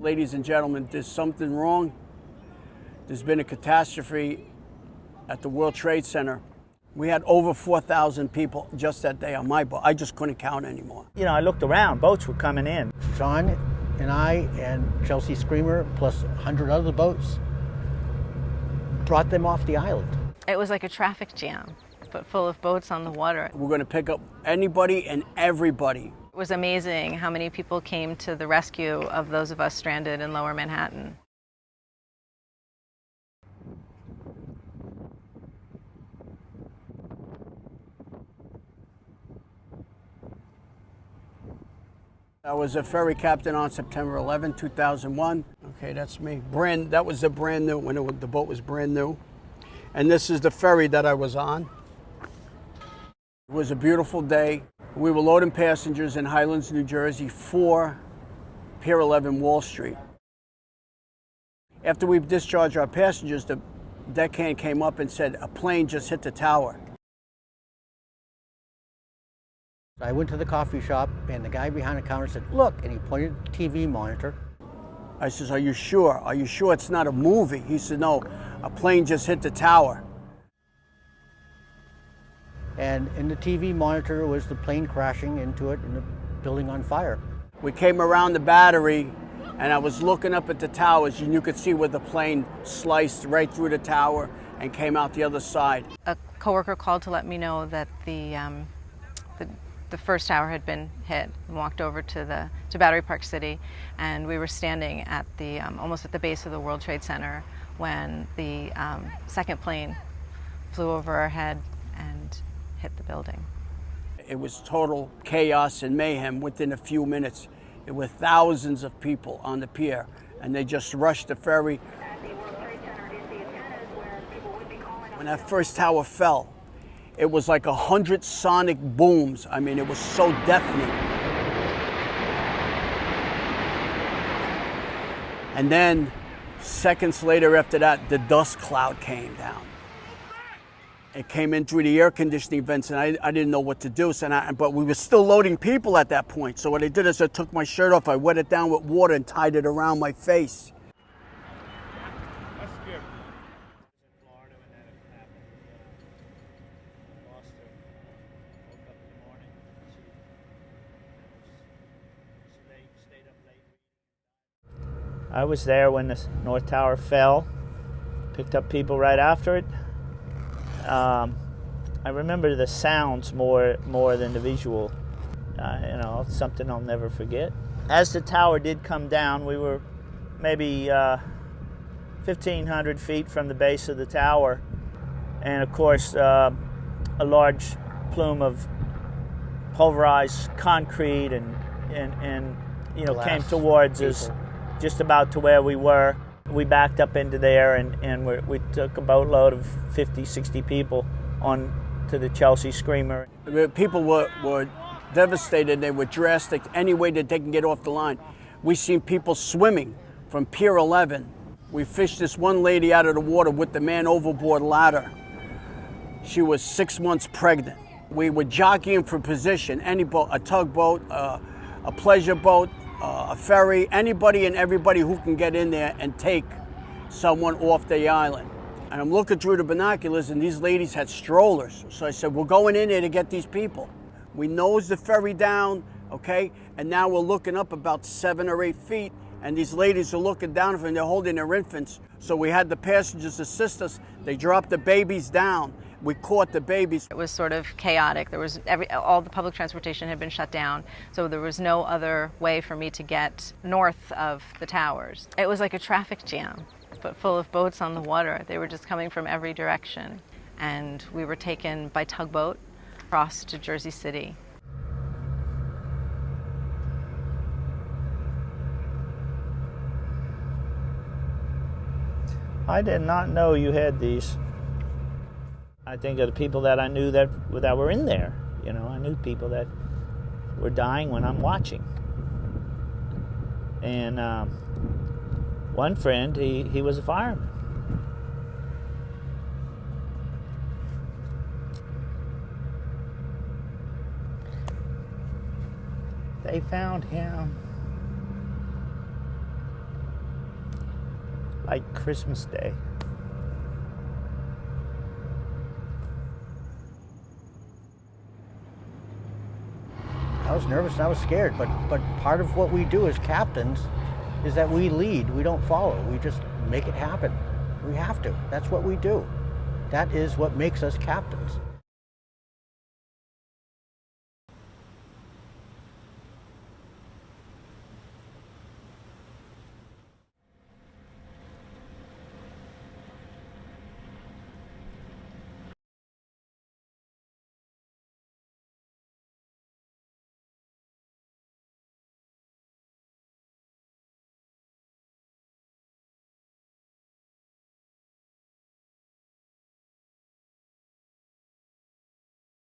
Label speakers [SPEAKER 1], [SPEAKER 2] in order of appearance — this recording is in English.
[SPEAKER 1] Ladies and gentlemen, there's something wrong. There's been a catastrophe at the World Trade Center. We had over 4,000 people just that day on my boat. I just couldn't count anymore.
[SPEAKER 2] You know, I looked around, boats were coming in.
[SPEAKER 3] John and I and Chelsea Screamer, plus 100 other boats, brought them off the island.
[SPEAKER 4] It was like a traffic jam, but full of boats on the water.
[SPEAKER 1] We're going to pick up anybody and everybody.
[SPEAKER 4] Was amazing how many people came to the rescue of those of us stranded in lower Manhattan.
[SPEAKER 1] I was a ferry captain on September 11, 2001. Okay, that's me. Brand, that was the brand new, when it, the boat was brand new. And this is the ferry that I was on. It was a beautiful day. We were loading passengers in Highlands, New Jersey for Pier 11 Wall Street. After we discharged our passengers, the deckhand came up and said, a plane just hit the tower.
[SPEAKER 3] I went to the coffee shop and the guy behind the counter said, look, and he pointed at the TV monitor.
[SPEAKER 1] I says, are you sure? Are you sure it's not a movie? He said, no, a plane just hit the tower.
[SPEAKER 3] And in the TV monitor was the plane crashing into it and the building on fire.
[SPEAKER 1] We came around the battery and I was looking up at the towers and you could see where the plane sliced right through the tower and came out the other side.
[SPEAKER 4] A coworker called to let me know that the, um, the the first tower had been hit and walked over to the to Battery Park City and we were standing at the um, almost at the base of the World Trade Center when the um, second plane flew over our head and hit the building.
[SPEAKER 1] It was total chaos and mayhem within a few minutes. There were thousands of people on the pier and they just rushed the ferry. When that first tower fell, it was like a hundred sonic booms. I mean, it was so deafening. And then seconds later after that, the dust cloud came down. It came in through the air conditioning vents and I, I didn't know what to do. So I, but we were still loading people at that point. So what I did is I took my shirt off, I wet it down with water and tied it around my face.
[SPEAKER 2] I was there when the North Tower fell, picked up people right after it. Um, I remember the sounds more more than the visual. Uh, you know, something I'll never forget. As the tower did come down, we were maybe uh, 1,500 feet from the base of the tower, and of course, uh, a large plume of pulverized concrete and and, and you know
[SPEAKER 3] Glass
[SPEAKER 2] came towards
[SPEAKER 3] people.
[SPEAKER 2] us just about to where we were. We backed up into there and, and we took a boatload of 50, 60 people on to the Chelsea Screamer.
[SPEAKER 1] People were, were devastated. They were drastic any way that they can get off the line. We seen people swimming from Pier 11. We fished this one lady out of the water with the man overboard ladder. She was six months pregnant. We were jockeying for position, any boat, a tugboat, uh, a pleasure boat, uh, a ferry, anybody and everybody who can get in there and take someone off the island. And I'm looking through the binoculars and these ladies had strollers. So I said, we're going in there to get these people. We nose the ferry down, okay? And now we're looking up about seven or eight feet and these ladies are looking down and they're holding their infants. So we had the passengers assist us. They dropped the babies down. We caught the babies.
[SPEAKER 4] It was sort of chaotic. There was every, all the public transportation had been shut down, so there was no other way for me to get north of the towers. It was like a traffic jam, but full of boats on the water. They were just coming from every direction. And we were taken by tugboat across to Jersey City.
[SPEAKER 2] I did not know you had these. I think of the people that I knew that that were in there. You know, I knew people that were dying when I'm watching. And um, one friend, he, he was a fireman. They found him. like Christmas Day.
[SPEAKER 3] I was nervous and I was scared, but but part of what we do as captains is that we lead. We don't follow. We just make it happen. We have to. That's what we do. That is what makes us captains.